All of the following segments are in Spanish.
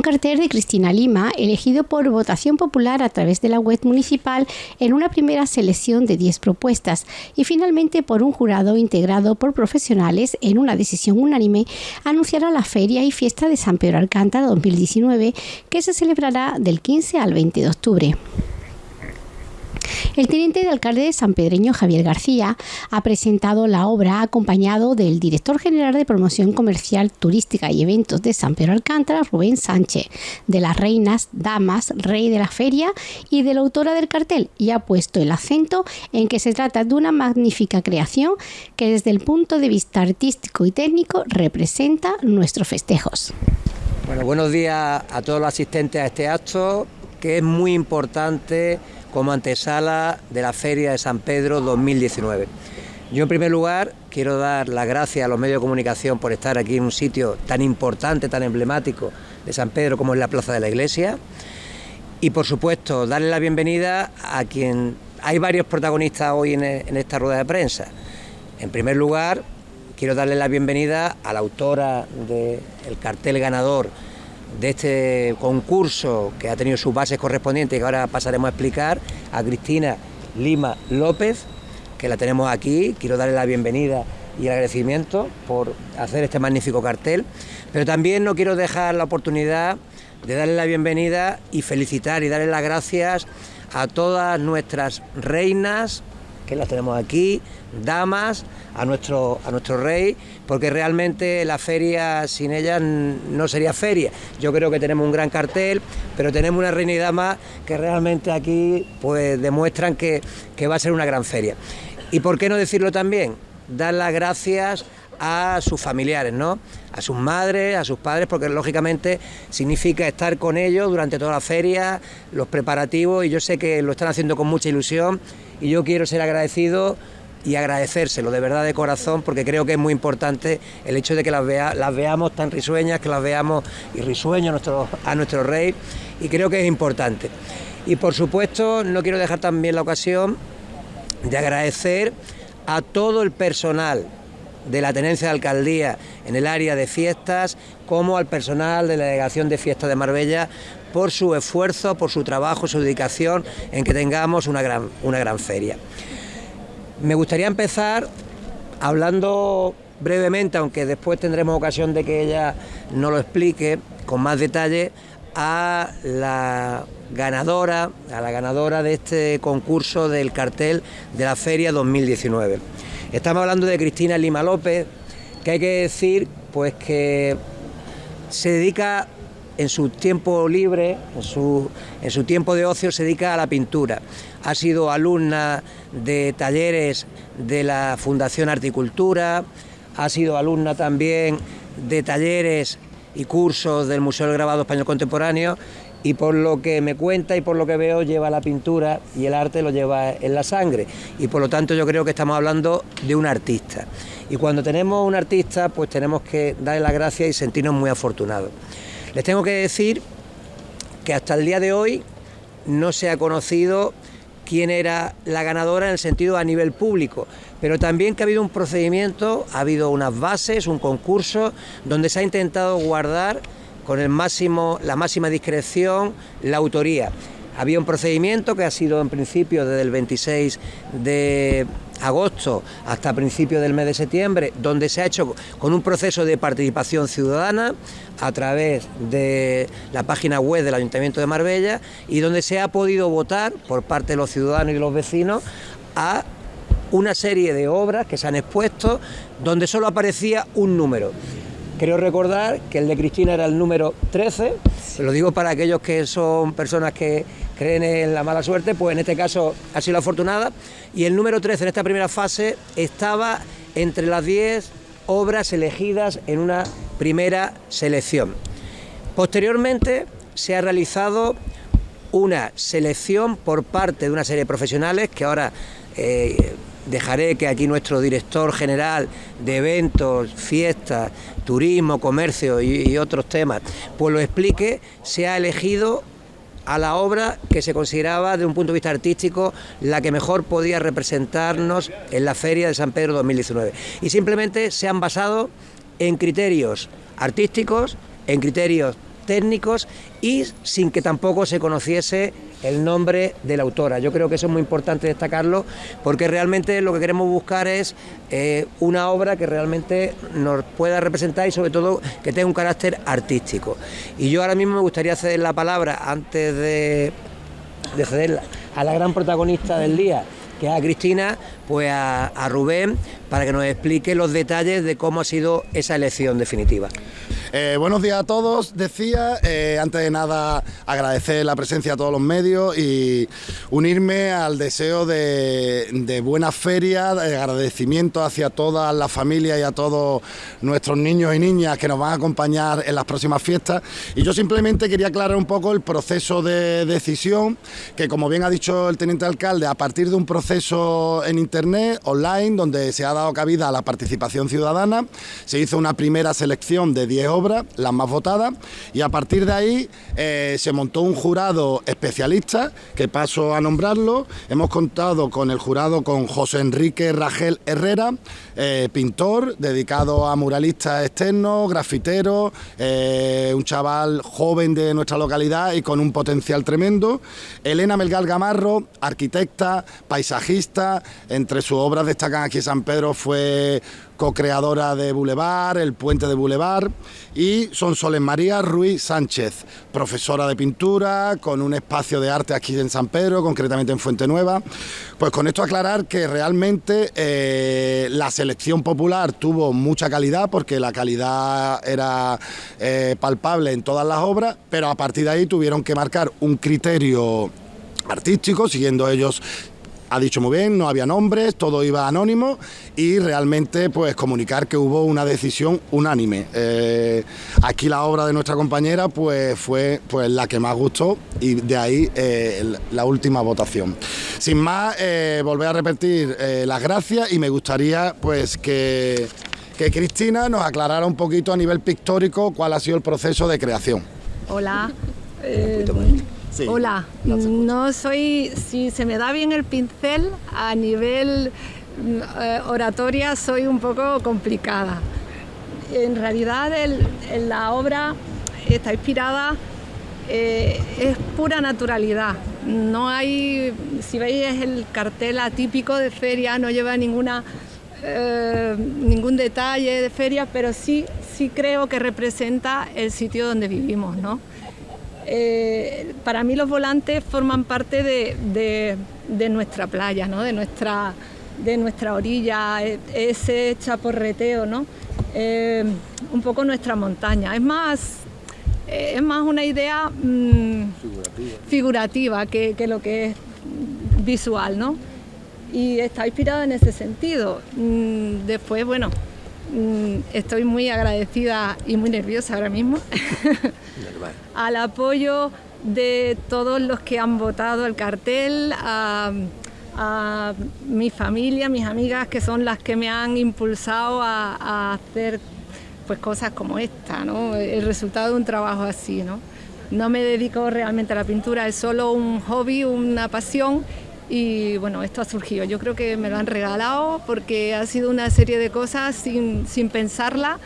Un cartel de Cristina Lima, elegido por votación popular a través de la web municipal en una primera selección de 10 propuestas y finalmente por un jurado integrado por profesionales en una decisión unánime, anunciará la Feria y Fiesta de San Pedro Alcántara 2019 que se celebrará del 15 al 20 de octubre. El teniente de alcalde de San Pedreño, Javier García, ha presentado la obra acompañado del director general de promoción comercial, turística y eventos de San Pedro Alcántara, Rubén Sánchez, de las reinas, damas, rey de la feria y de la autora del cartel, y ha puesto el acento en que se trata de una magnífica creación que desde el punto de vista artístico y técnico representa nuestros festejos. Bueno, buenos días a todos los asistentes a este acto, que es muy importante como antesala de la Feria de San Pedro 2019. Yo en primer lugar quiero dar las gracias a los medios de comunicación por estar aquí en un sitio tan importante, tan emblemático de San Pedro como es la Plaza de la Iglesia y por supuesto darle la bienvenida a quien hay varios protagonistas hoy en, esta rueda de prensa. En primer lugar quiero darle la bienvenida a la autora del cartel ganador de este concurso que ha tenido sus bases correspondientes y que ahora pasaremos a explicar, a Cristina Lima López, que la tenemos aquí. Quiero darle la bienvenida y el agradecimiento por hacer este magnífico cartel, pero también no quiero dejar la oportunidad de darle la bienvenida y felicitar y darle las gracias a todas nuestras reinas, que las tenemos aquí, damas, a nuestro, a nuestro rey, porque realmente la feria sin ellas no sería feria. Yo creo que tenemos un gran cartel, pero tenemos una reina y dama que realmente aquí pues demuestran que, que va a ser una gran feria. ¿Y por qué no decirlo también? Dar las gracias a sus familiares, ¿no? A sus madres, a sus padres, porque lógicamente significa estar con ellos durante toda la feria, los preparativos, y yo sé que lo están haciendo con mucha ilusión, y yo quiero ser agradecido y agradecérselo de verdad de corazón porque creo que es muy importante el hecho de que las, las veamos tan risueñas, que las veamos y risueños a nuestro, a nuestro rey y creo que es importante. Y por supuesto no quiero dejar también la ocasión de agradecer a todo el personal de la tenencia de alcaldía en el área de fiestas, como al personal de la delegación de fiestas de Marbella, por su esfuerzo, por su trabajo, su dedicación en que tengamos una gran, una gran feria. Me gustaría empezar hablando brevemente, aunque después tendremos ocasión de que ella nos lo explique con más detalle, a la ganadora, a la ganadora de este concurso del cartel de la Feria 2019. Estamos hablando de Cristina Lima López, que hay que decir pues que se dedica en su tiempo libre, en su, en su tiempo de ocio, se dedica a la pintura. Ha sido alumna de talleres de la Fundación Articultura, ha sido alumna también de talleres y cursos del Museo del Grabado Español Contemporáneo y por lo que me cuenta y por lo que veo lleva la pintura y el arte lo lleva en la sangre y por lo tanto yo creo que estamos hablando de un artista y cuando tenemos un artista pues tenemos que darle las gracias y sentirnos muy afortunados. Les tengo que decir que hasta el día de hoy no se ha conocido quién era la ganadora en el sentido a nivel público, pero también que ha habido un procedimiento, ha habido unas bases, un concurso donde se ha intentado guardar con el máximo, la máxima discreción la autoría. Había un procedimiento que ha sido en principio desde el 26 de agosto hasta principios del mes de septiembre, donde se ha hecho con un proceso de participación ciudadana a través de la página web del Ayuntamiento de Marbella y donde se ha podido votar por parte de los ciudadanos y los vecinos a una serie de obras que se han expuesto donde solo aparecía un número. Creo recordar que el de Cristina era el número 13, lo digo para aquellos que son personas que creen en la mala suerte, pues en este caso ha sido afortunada, y el número 13 en esta primera fase estaba entre las 10 obras elegidas en una primera selección. Posteriormente se ha realizado una selección por parte de una serie de profesionales que ahora eh, dejaré que aquí nuestro director general de eventos, fiestas, turismo, comercio y, otros temas, pues lo explique, se ha elegido a la obra que se consideraba desde un punto de vista artístico la que mejor podía representarnos en la Feria de San Pedro 2019. Y simplemente se han basado en criterios artísticos, en criterios técnicos y sin que tampoco se conociese el nombre de la autora. Yo creo que eso es muy importante destacarlo porque realmente lo que queremos buscar es eh, una obra que realmente nos pueda representar y sobre todo que tenga un carácter artístico. Y yo ahora mismo me gustaría ceder la palabra antes de, de cederla a la gran protagonista del día, que es a Cristina, pues a Rubén, para que nos explique los detalles de cómo ha sido esa elección definitiva. Eh, buenos días a todos, decía, eh, antes de nada agradecer la presencia a todos los medios y unirme al deseo de, buena feria, de agradecimiento hacia todas las familias y a todos nuestros niños y niñas que nos van a acompañar en las próximas fiestas. Y yo simplemente quería aclarar un poco el proceso de decisión, que como bien ha dicho el teniente alcalde, a partir de un proceso en internet, online, donde se ha dado cabida a la participación ciudadana, se hizo una primera selección de 10 obras, las más votadas, y a partir de ahí eh, se montó un jurado especialista, que paso a nombrarlo. Hemos contado con el jurado con José Enrique Ragel Herrera, eh, pintor, dedicado a muralistas externos, grafitero, eh, un chaval joven de nuestra localidad y con un potencial tremendo. Elena Melgal Gamarro, arquitecta, paisajista, entre sus obras destacan aquí San Pedro fue co-creadora de Boulevard, El Puente de Boulevard, y son Soles María Ruiz Sánchez, profesora de pintura, con un espacio de arte aquí en San Pedro, concretamente en Fuente Nueva. Pues con esto aclarar que realmente eh, la selección popular tuvo mucha calidad, porque la calidad era eh, palpable en todas las obras, pero a partir de ahí tuvieron que marcar un criterio artístico, siguiendo ellos ha dicho muy bien, no había nombres, todo iba anónimo y realmente pues comunicar que hubo una decisión unánime. Eh, aquí la obra de nuestra compañera pues fue pues la que más gustó y de ahí eh, la última votación. Sin más, eh, volver a repetir las gracias y me gustaría pues que, que Cristina nos aclarara un poquito a nivel pictórico cuál ha sido el proceso de creación. Hola. Hola, no soy, si se me da bien el pincel, a nivel mm, eh, oratoria soy un poco complicada. En realidad la obra está inspirada, eh, es pura naturalidad. No hay, si veis el cartel atípico de feria, no lleva ninguna, eh, ningún detalle de feria, pero sí, sí creo que representa el sitio donde vivimos, ¿no? Eh, para mí los volantes forman parte de, nuestra playa, de, nuestra, de nuestra orilla, e, ese chaporreteo, ¿no? Eh, un poco nuestra montaña. Es más, eh, es más una idea mm, figurativa, que, lo que es visual, ¿no? Y está inspirado en ese sentido. Mm, después, bueno, estoy muy agradecida y muy nerviosa ahora mismo al apoyo de todos los que han votado el cartel, a, mi familia, mis amigas, que son las que me han impulsado a, hacer pues, cosas como esta, el resultado de un trabajo así. ¿no? no me dedico realmente a la pintura, es solo un hobby, una pasión y bueno, esto ha surgido. Yo creo que me lo han regalado porque ha sido una serie de cosas sin, pensarla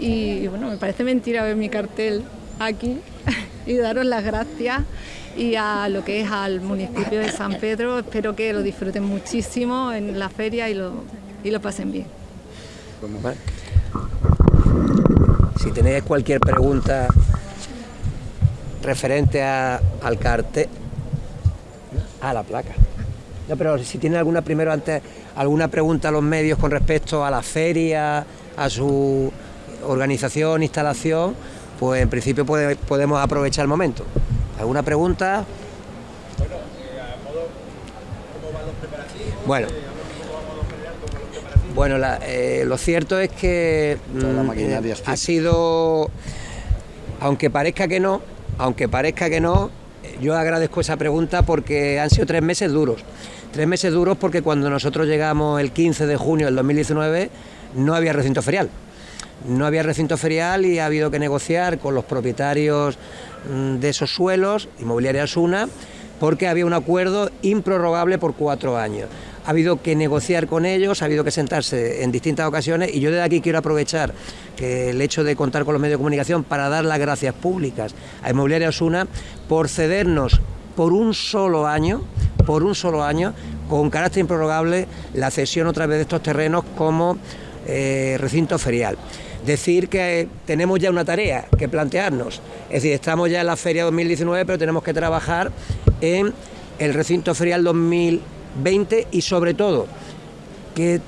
y bueno, me parece mentira ver mi cartel aquí y daros las gracias y a lo que es al municipio de San Pedro. Espero que lo disfruten muchísimo en la feria y lo, y lo pasen bien. Si tenéis cualquier pregunta referente al cartel, a la placa. No, pero si tiene alguna primero antes alguna pregunta a los medios con respecto a la feria, a su organización, instalación, pues en principio podemos aprovechar el momento. ¿Alguna pregunta? Bueno, bueno, eh, lo cierto es que mm, eh, ha sido, aunque parezca que no, aunque parezca que no, yo agradezco esa pregunta porque han sido tres meses duros. Tres meses duros porque cuando nosotros llegamos el 15 de junio del 2019 no había recinto ferial. No había recinto ferial y ha habido que negociar con los propietarios mm, de esos suelos, Inmobiliaria Asuna, porque había un acuerdo improrrogable por cuatro años. Ha habido que negociar con ellos, ha habido que sentarse en distintas ocasiones y yo desde aquí quiero aprovechar que el hecho de contar con los medios de comunicación para dar las gracias públicas a Inmobiliaria Osuna por cedernos por un solo año, por un solo año, con carácter improrrogable, la cesión otra vez de estos terrenos como eh, recinto ferial. Decir que tenemos ya una tarea que plantearnos, es decir, estamos ya en la feria 2019, pero tenemos que trabajar en el recinto ferial 2020 y sobre todo que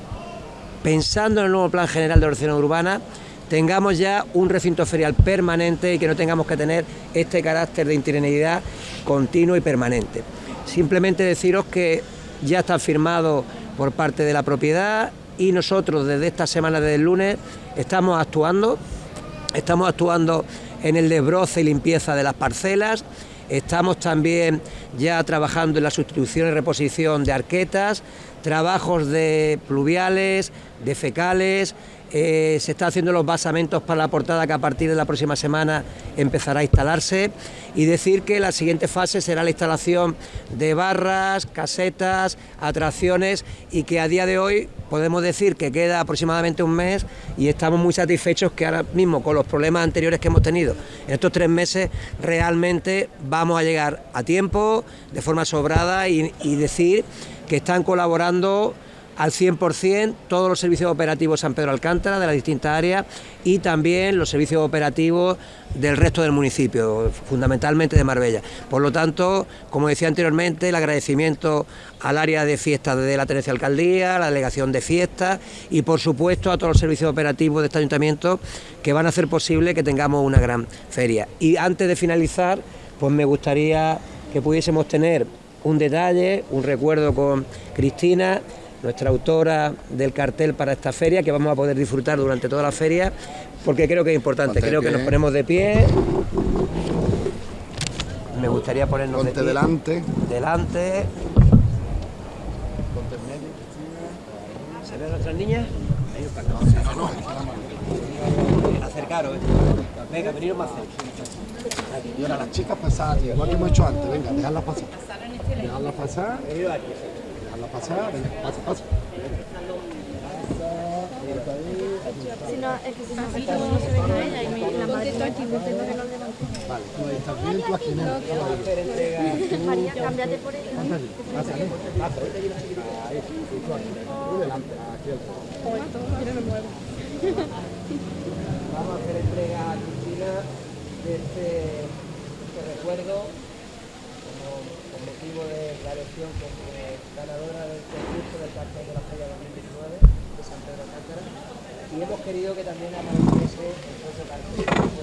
pensando en el nuevo plan general de ordenación urbana, tengamos ya un recinto ferial permanente y que no tengamos que tener este carácter de interinidad continuo y permanente. Simplemente deciros que ya está firmado por parte de la propiedad y nosotros desde esta semana, desde el lunes, estamos actuando, estamos actuando en el desbroce y limpieza de las parcelas, estamos también ya trabajando en la sustitución y reposición de arquetas, trabajos de pluviales, de fecales, eh, se está haciendo los basamentos para la portada que a partir de la próxima semana empezará a instalarse y decir que la siguiente fase será la instalación de barras, casetas, atracciones y que a día de hoy podemos decir que queda aproximadamente un mes y estamos muy satisfechos que ahora mismo con los problemas anteriores que hemos tenido en estos tres meses realmente vamos a llegar a tiempo, de forma sobrada y decir que están colaborando al 100% todos los servicios operativos San Pedro Alcántara de las distintas áreas y también los servicios operativos del resto del municipio, fundamentalmente de Marbella. Por lo tanto, como decía anteriormente, el agradecimiento al área de fiestas de la Tenencia Alcaldía, la delegación de fiestas y por supuesto a todos los servicios operativos de este ayuntamiento que van a hacer posible que tengamos una gran feria. Y antes de finalizar, pues me gustaría que pudiésemos tener un detalle, un recuerdo con Cristina, nuestra autora del cartel para esta feria, que vamos a poder disfrutar durante toda la feria, porque creo que es importante, creo que nos ponemos de pie. Me gustaría ponernos de pie. delante. Delante. ¿Se ven nuestras niñas? Acercaros, ¿eh? Venga, veniros más cerca. Y ahora las chicas pasadas, igual que hemos hecho antes, venga, dejadlas pasar. Dejadlas pasar. Pasar, venga, pasa, pasa. Si no, es que si no, así no se ve a ella y me la madre está aquí, intento que no levante. Vale, tú estás bien, tú aquí no. María, cámbiate por ella. Pasa, pasa. Ahí, tú aquí. Tú delante, aquí al frente. Vamos a hacer entrega a Cristina de este, este recuerdo como, motivo de la elección como ganadora del concurso del cartel de la Feria 2019 de San Pedro Alcántara y hemos querido que también apareciese el propio cartel.